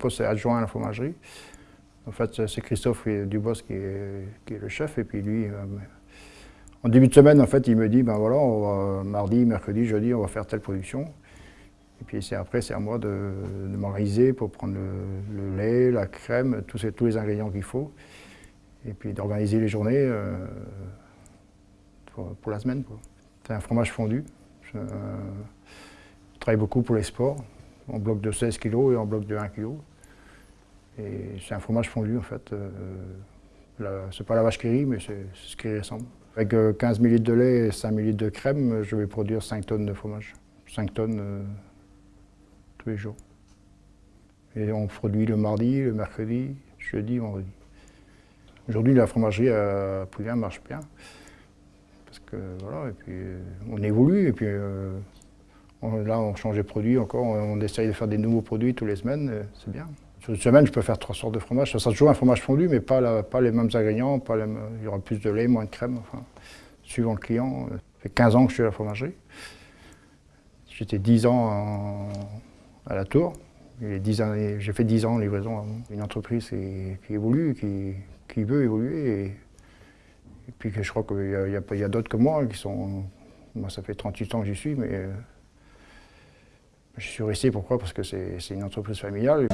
poste adjoint à la fromagerie. En fait, c'est Christophe Dubos qui est, le chef, et puis lui, en début de semaine, en fait, il me dit, ben voilà, on mardi, mercredi, jeudi, on va faire telle production. Et puis après, c'est à moi de, m'organiser pour prendre le, lait, la crème, tous, les ingrédients qu'il faut. Et puis d'organiser les journées euh, pour, la semaine. C'est un fromage fondu. Je, travaille beaucoup pour les sports, en bloc de 16 kg et en bloc de 1 kg. Et c'est un fromage fondu en fait. Euh, c'est pas la vache qui rit, mais c'est ce qui ressemble. Avec 15 euh, ml de lait et 5 ml de crème, je vais produire 5 tonnes de fromage. 5 tonnes euh, tous les jours. Et on produit le mardi, le mercredi, jeudi, vendredi. Aujourd'hui, la fromagerie à Poulin marche bien. Parce que voilà, et puis on évolue, et puis là on change de produits encore, on essaye de faire des nouveaux produits tous les semaines, c'est bien. Sur une semaine, je peux faire trois sortes de fromage. Ça sera toujours un fromage fondu, mais pas, les mêmes ingrédients. Pas il y aura plus de lait, moins de crème, enfin, suivant le client. Ça fait 15 ans que je suis à la fromagerie. J'étais 10 ans à la tour. J'ai fait 10 ans en livraison. Une entreprise qui, évolue, qui, veut évoluer. Et, puis je crois qu'il y a, a d'autres que moi qui sont... Moi, ça fait 38 ans que j'y suis, mais euh, je suis resté, pourquoi? Parce que c'est une entreprise familiale.